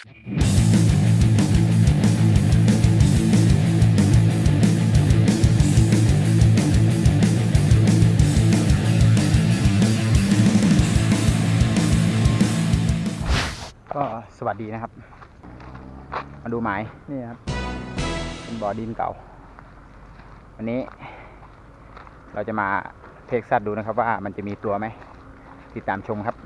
ก็สวัสดีนะครับ มาดูหมายนี่ครับเป็นบ่อดินเก่า วันนี้ เราจะมาเทคสัตว์ดูนะครับว่ามันจะมีตัวไหม ติดตามชมครับ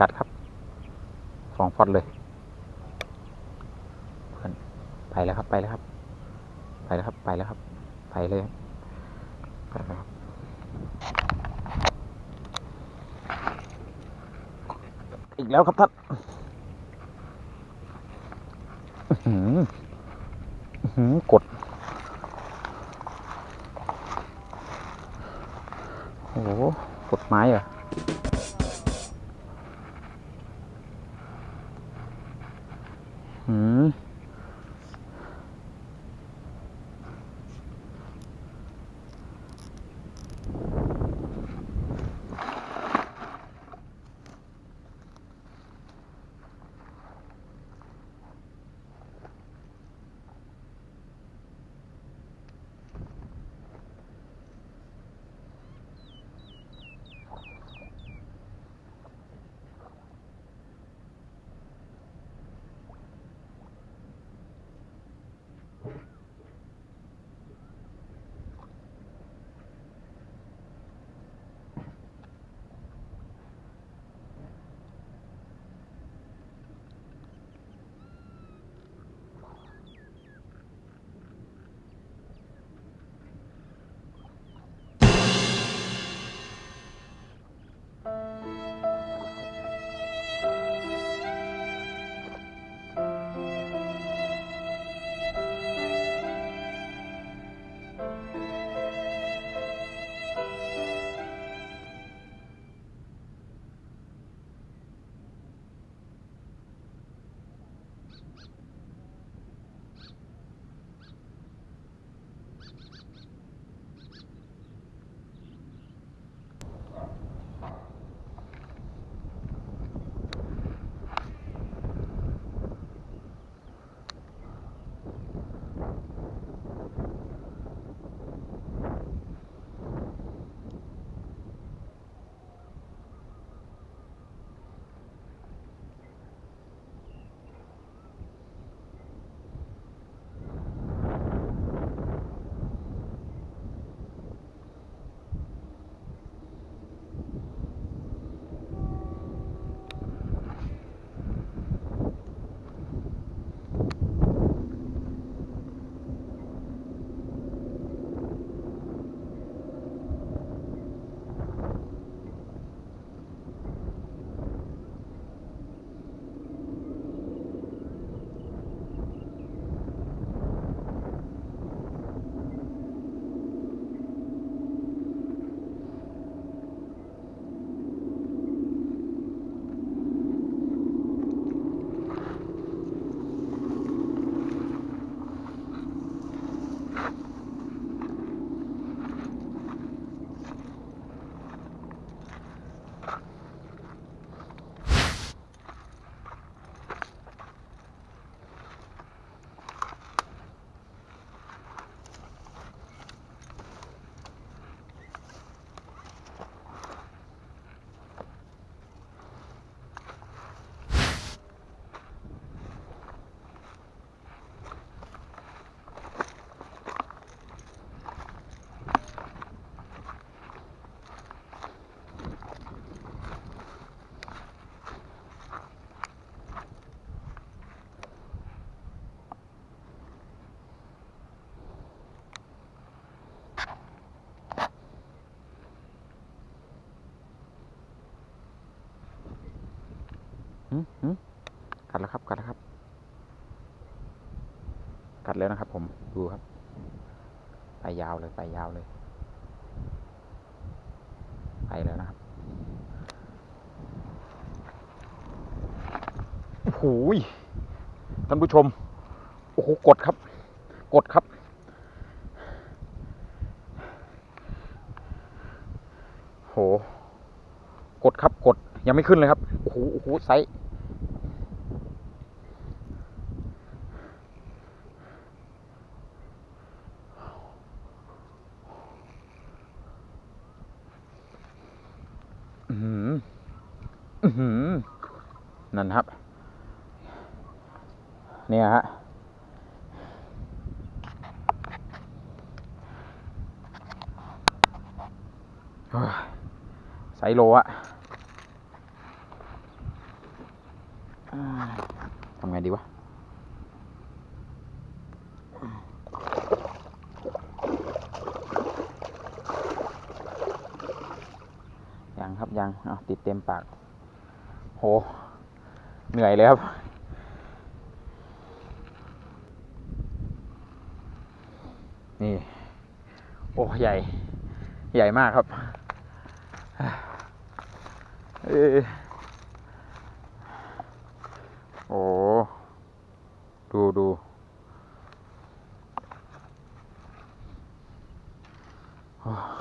กัดครับสองฟอดเลยเพื่อนไปแล้วครับไปแล้วครับ ไปแล้วครับไปแล้วครับไปเลยไปแล้วครับอีกแล้วครับท่านหืออื้อหือกด โอ้โหกดไม้เหรออื แล้วครับ กัดแล้วครับ กัดแล้วนะครับ ผมดูครับไปยาวเลยไปยาวเลยไปแล้วนะครับโอ้โหยท่านผู้ชม โอ้โห กดครับ กดครับ โห กดครับ กด ยังไม่ขึ้นเลยครับ โอ้โห โอ้โห ไซส์อือหืออือหือ นั่นครับ เนี่ยฮะไซโลอะทำไงดีวะยังครับยัง เอาติดเต็มปาก โห เหนื่อยเลยครับ นี่ โอ้ ใหญ่ ใหญ่มากครับเออโอ้ ดูดูโอ้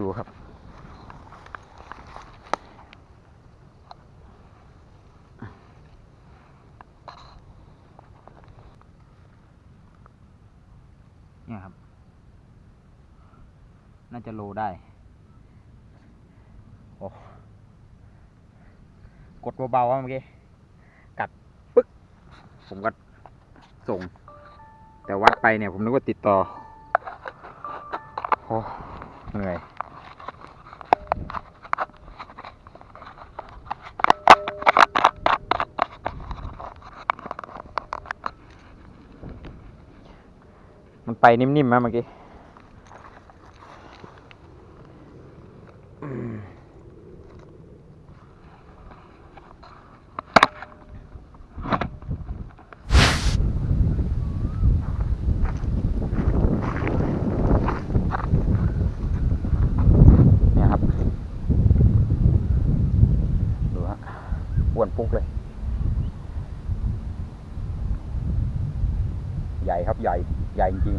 ดูครับ เนี่ยครับ น่าจะโลได้ โอ้กดเบาๆว่าเมื่อกี้ กัดปึ๊ก ผมก็ส่ง แต่วัดไปเนี่ยผมนึกว่าติดต่อ โอ้เหนื่อย มันไปนิ่มๆนะเมื่อกี้เนี่ยครับดูฮะอ้วนปุ๊กเลย ใหญ่ครับใหญ่ ใหญ่จริงๆ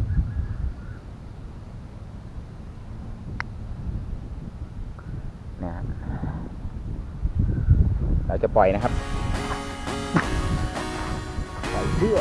เนี่ยฮะเราจะปล่อยนะครับ ปล่อยเพื่อ